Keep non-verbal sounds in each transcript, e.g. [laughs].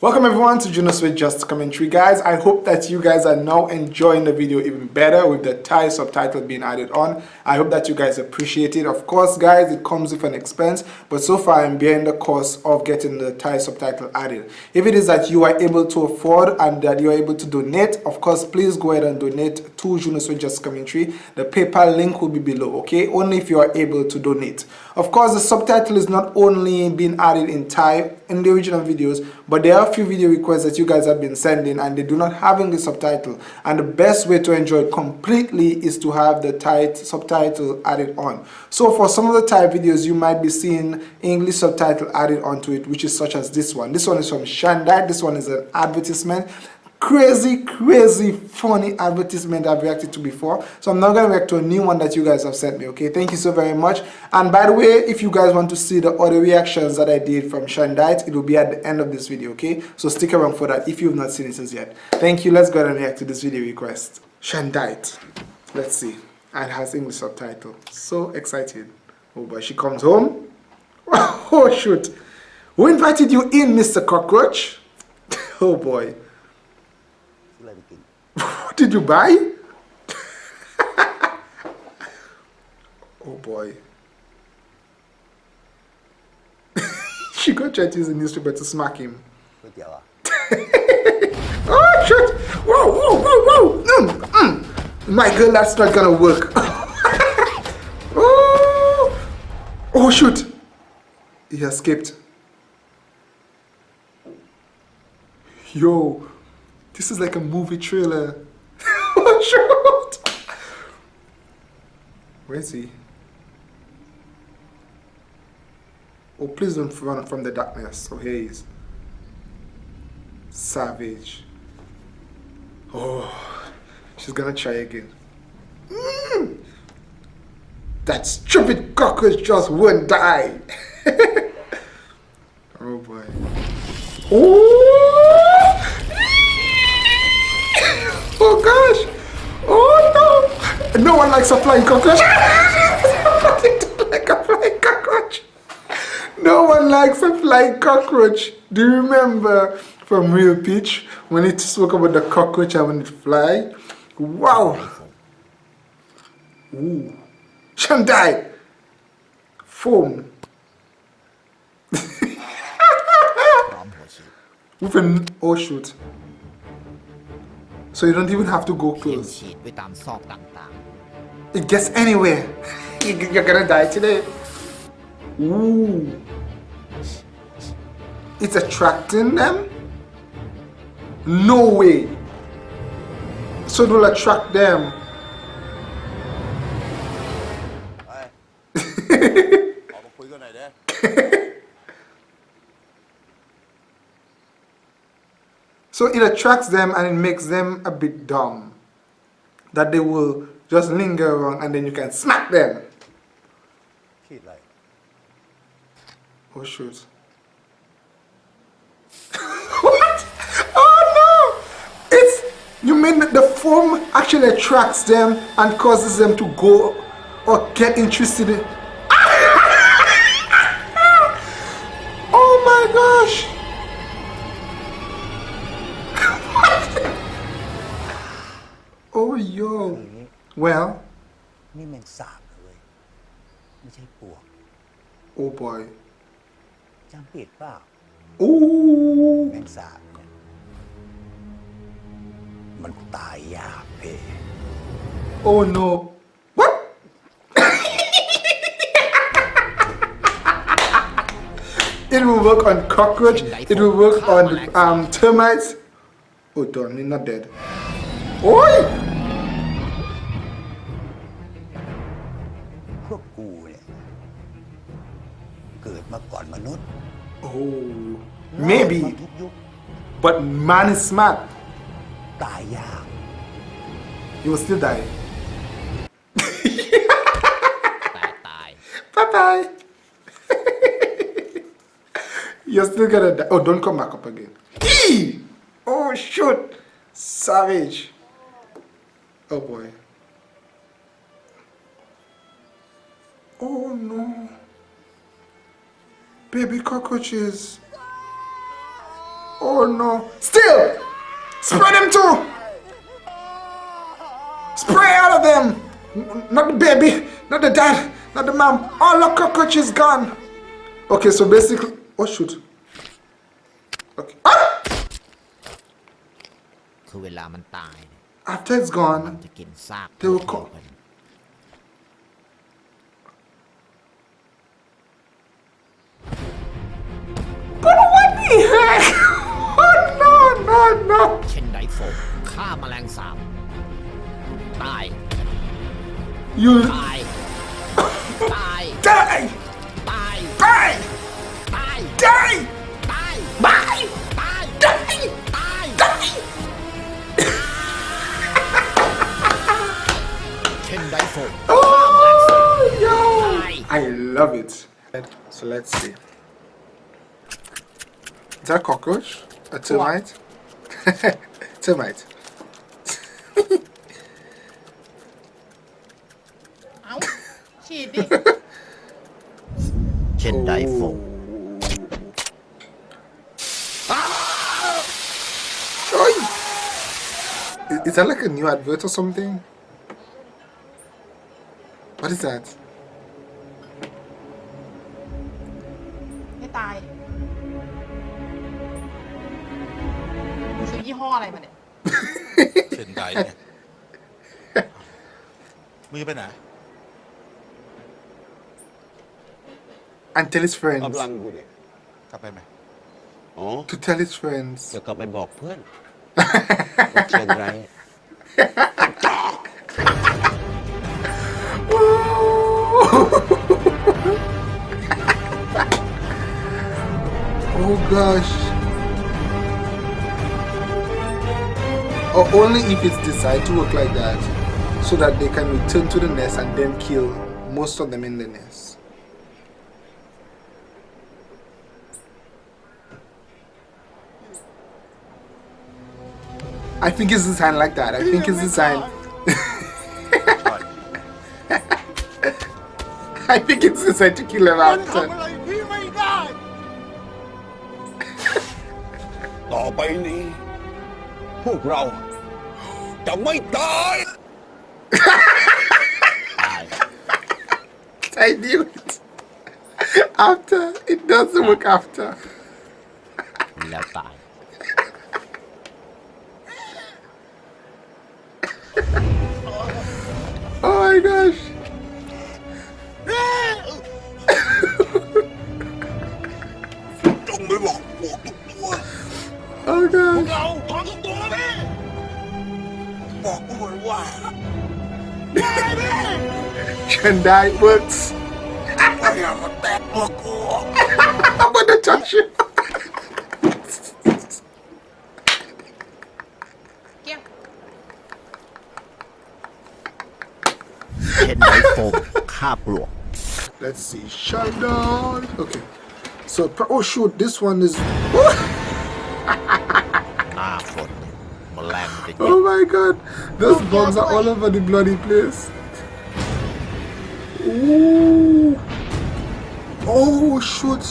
Welcome everyone to Junos with Just Commentary guys. I hope that you guys are now enjoying the video even better with the Thai subtitle being added on. I hope that you guys appreciate it. Of course guys, it comes with an expense, but so far I'm bearing the cost of getting the Thai subtitle added. If it is that you are able to afford and that you are able to donate, of course please go ahead and donate to Junos with Just Commentary. The PayPal link will be below, okay? Only if you are able to donate. Of course the subtitle is not only being added in Thai in the original videos, but there are a few video requests that you guys have been sending and they do not have English subtitle. And the best way to enjoy it completely is to have the Thai subtitle added on. So for some of the Thai videos you might be seeing English subtitle added onto it which is such as this one. This one is from Shandai. This one is an advertisement crazy crazy funny advertisement I've reacted to before. So I'm not gonna react to a new one that you guys have sent me okay? Thank you so very much. And by the way if you guys want to see the other reactions that I did from Shandite it will be at the end of this video okay? So stick around for that if you've not seen it as yet. Thank you. Let's go and react to this video request. Shandite. Let's see. And has English subtitle. So excited. Oh boy she comes home. [laughs] Oh shoot. Who invited you in Mr. Cockroach? [laughs] Oh boy what did you buy? [laughs] oh boy. [laughs] she got tried to use the newspaper to smack him. [laughs] oh shit! Whoa, whoa, whoa, whoa! Mm, mm. My girl, that's not gonna work. oh, oh shoot! He escaped. Yo, this is like a movie trailer. Shoot! Where is he? Oh, please don't run from the darkness. Oh, here he is. Savage. Oh, she's gonna try again. Mm. That stupid cockroach just won't die. [laughs] oh boy. Oh! Oh gosh! Oh no! No one likes a flying cockroach. like a flying cockroach. No one likes a flying cockroach. Do you remember from Real Peach when it spoke about the cockroach and when it fly? Wow! Ooh. Shandai! Foam. [laughs] With an oh shoot. So you don't even have to go close. It gets anywhere. [laughs] You're gonna die today. Ooh. It's attracting them? No way. So it will attract them. [laughs] So it attracts them and it makes them a bit dumb. That they will just linger around and then you can smack them. Oh shoot. [laughs] what? Oh no! It's you mean the foam actually attracts them and causes them to go or get interested in well นี่แมงสาบเลย ไม่ใช่ปวก oh boy จำผิดเปล่า Ooh แมงสาบเนี่ยมันตายยากเพ oh no what it will work on cockroach it will work on um termites oh darn he's not dead Oi! เกิดมาก่อนมนุษย์ Oh, maybe, but man is smart. ตายยาก You will still die. แต่ตาย Bye bye. You're still gonna die. Oh, don't come back up again. Eee! Oh, shoot. Savage. Oh boy. Oh no. Baby cockroaches. Oh no. Still! Spread them too! Spray all of them! Not the baby, not the dad, not the mom. All the cockroaches gone. Okay, so basically... Oh shoot. Okay. Ah! After it's gone, they will come. but what the heck? [laughs] Oh no, no, no. เช่นไดโฟมฆ่าแมลงสาบ ตาย You ตาย ตาย die! ตาย Die! ตาย Die! ตาย Bye! ตาย Die! ตาย Die! เช่นไดโฟม Oh, yo! I love it. So let's see. Is that cockroach? A termite? termite. Jedi oh. Ah! Is that like a new advert or something? What is that? อยี่ห้ออะไรมาเนี่ย เช่นใดเนี่ยมึงจะไปไหน And tell his friends. กำลังกูเนี่ย กลับไปไหม อ๋อ To tell his friends. จะกลับไปบอกเพื่อนว่าเชียงราย Oh gosh. or only if it's designed to work like that so that they can return to the nest and then kill most of them in the nest. I think it's designed like that. I think it's designed. [laughs] I think it's designed to kill them after. Oh, พี่ไม่ได้ ต่อไปนี้ พวกเรา จะไม่ตาย I knew it. After it doesn't work after. แล้วตาย Oh my gosh. จงไปบอกพวกทุกตัว Oh gosh. เรา Can Kendai works. I have a bad look. How gonna touch you. yeah. Let's see. Sheldon. Okay. So, oh shoot, this one is. [laughs] oh my god. Those oh, bugs are all over the bloody place. Ooh. Oh, shoot.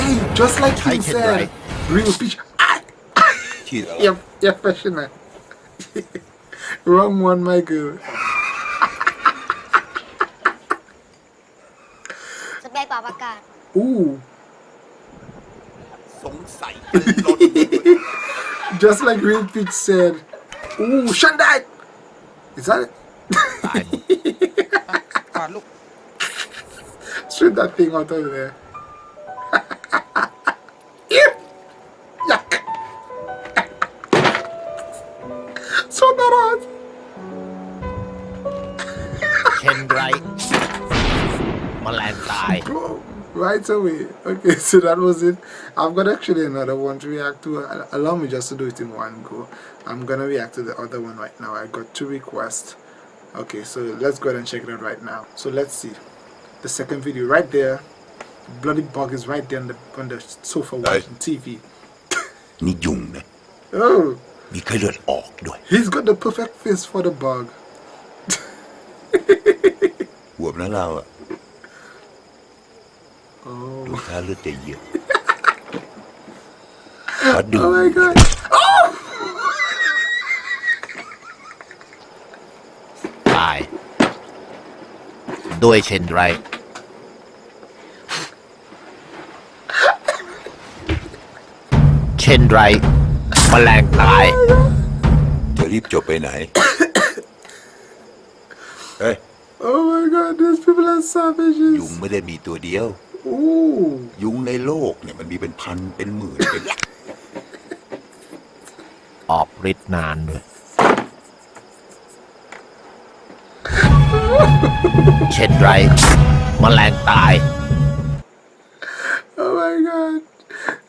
Hey, just like you said. Right. Real speech. Ah, ah. you're, you're professional. [laughs] Wrong one, my girl. Ooh. [laughs] Just like Real Peach said, Ooh, Shandai! Is that it? [laughs] Ah, look. Shoot that thing out of there. right away. Okay [laughs] so that was it. I've got actually another one to react to. Allow me just to do it in one go. I'm gonna react to the other one right now. I got two requests. Okay so let's go ahead and check it out right now. So let's see. The second video right there. Bloody bug is right there on the, on the sofa watching TV [laughs] oh. He's got the perfect face for the bug. [laughs] หัวบนะเราอะลูกค้าเลือดจะเยอะขอดู Oh my god. ตาย ด้วยเช่นไรเช่นไรแมลงตาย จะรีบจบไปไหน เฮ้ย Oh my god, these people are ยุง savages. ไม่ได้มีตัวเดียว Ooh. ยุงในโลกเนี่ยมันมีเป็นพันเป็นหมื่นเป็นออกฤทธิ์นานด้วยเช่นไรแมลงตาย Oh my god.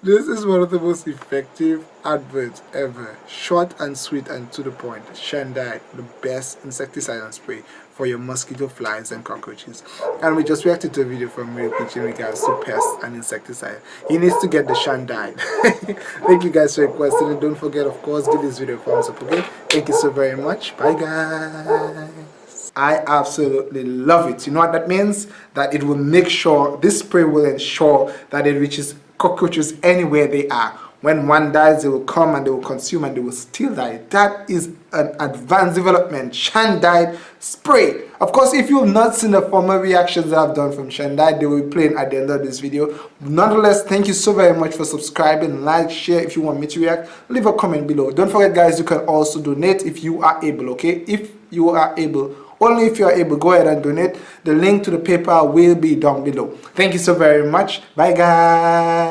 This is one of the most effective adverts ever. Short and sweet and to the point. Shandai, the best insecticide and spray for your mosquito, flies, and cockroaches. And we just reacted to a video from Real Pitch in regards to pests and insecticide. He needs to get the Shandai. [laughs] Thank you guys for requesting it. Don't forget, of course, give this video a thumbs up, okay? Thank you so very much. Bye, guys. I absolutely love it. You know what that means? That it will make sure, this spray will ensure that it reaches cockroaches anywhere they are. When one dies, they will come and they will consume and they will still die. That is an advanced development. Shandai spray. Of course, if you've not seen the former reactions that I've done from Shandai, they will be playing at the end of this video. Nonetheless, thank you so very much for subscribing, like, share if you want me to react. Leave a comment below. Don't forget, guys, you can also donate if you are able, okay? If you are able only if you are able go ahead and donate the link to the PayPal will be down below thank you so very much bye guys